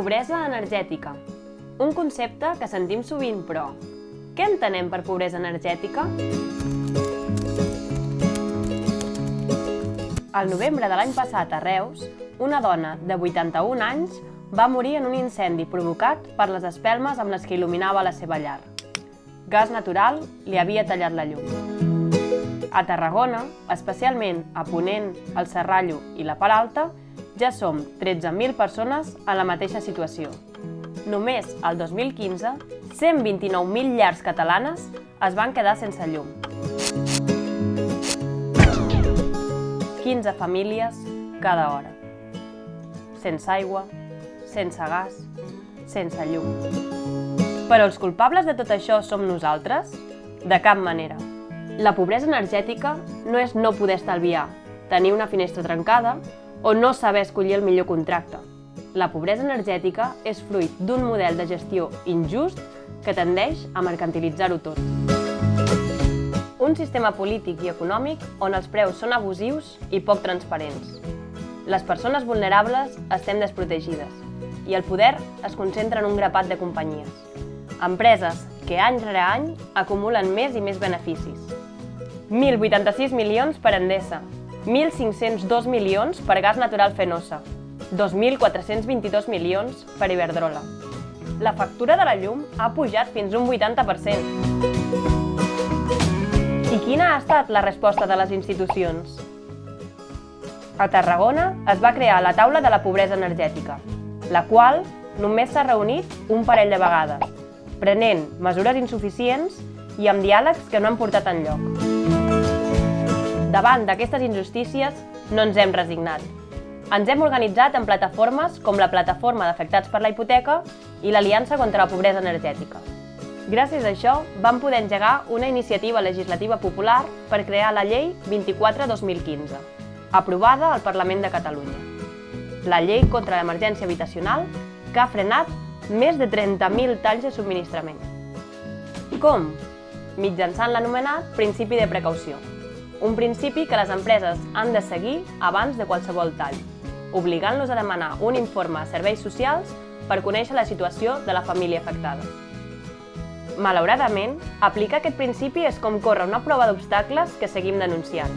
Pobresa energètica. Un concepte que sentim sovint, però què entenem per pobresa energètica? El novembre de l'any passat a Reus, una dona de 81 anys va morir en un incendi provocat per les espelmes amb les que il·luminava la seva llar. Gas natural li havia tallat la llum. A Tarragona, especialment a Ponent, el Serrallo i la Paralta, ja som 13.000 persones en la mateixa situació. Només el 2015, 129.000 llars catalanes es van quedar sense llum. 15 famílies cada hora. Sense aigua, sense gas, sense llum. Però els culpables de tot això som nosaltres? De cap manera. La pobresa energètica no és no poder estalviar, tenir una finestra trencada o no saber escollir el millor contracte. La pobresa energètica és fruit d'un model de gestió injust que tendeix a mercantilitzar-ho tot. Un sistema polític i econòmic on els preus són abusius i poc transparents. Les persones vulnerables estem desprotegides i el poder es concentra en un grapat de companyies. Empreses que any rere any acumulen més i més beneficis. 1.086 milions per Endesa, 1.502 milions per gas natural Fenosa, 2.422 milions per Iberdrola. La factura de la llum ha pujat fins un 80%. I quina ha estat la resposta de les institucions? A Tarragona es va crear la taula de la pobresa energètica, la qual només s'ha reunit un parell de vegades, prenent mesures insuficients i amb diàlegs que no han portat enlloc. Davant d'aquestes injustícies, no ens hem resignat. Ens hem organitzat en plataformes com la Plataforma d'Afectats per la Hipoteca i l'Aliança contra la Pobresa Energètica. Gràcies a això, vam poder engegar una iniciativa legislativa popular per crear la Llei 24-2015, aprovada al Parlament de Catalunya. La Llei contra l'Emergència Habitacional, que ha frenat més de 30.000 talls de subministrament. Com? Mitjançant l'anomenat principi de precaució, un principi que les empreses han de seguir abans de qualsevol tall, obligant-los a demanar un informe a serveis socials per conèixer la situació de la família afectada. Malauradament, aplicar aquest principi és com córrer una prova d'obstacles que seguim denunciant.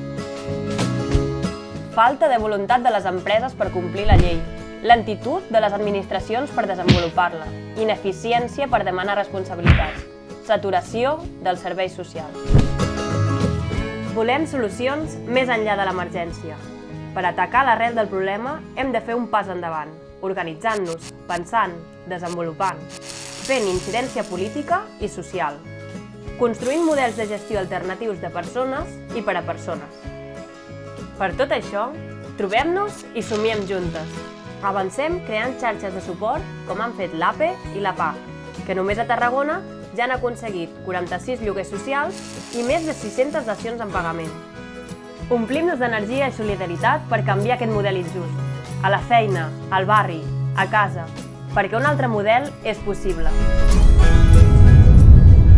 Falta de voluntat de les empreses per complir la llei, lentitud de les administracions per desenvolupar-la, ineficiència per demanar responsabilitats, saturació dels serveis socials. Volem solucions més enllà de l'emergència. Per atacar l'arrel del problema hem de fer un pas endavant, organitzant-nos, pensant, desenvolupant, fent incidència política i social, construint models de gestió alternatius de persones i per a persones. Per tot això, trobem-nos i somiem juntes. Avancem creant xarxes de suport com han fet l'APE i la PA, que només a Tarragona ja han aconseguit 46 lloguers socials i més de 600 dacions en pagament. Omplim-nos d'energia i solidaritat per canviar aquest model injust. A la feina, al barri, a casa, perquè un altre model és possible.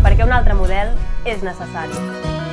Perquè un altre model és necessari.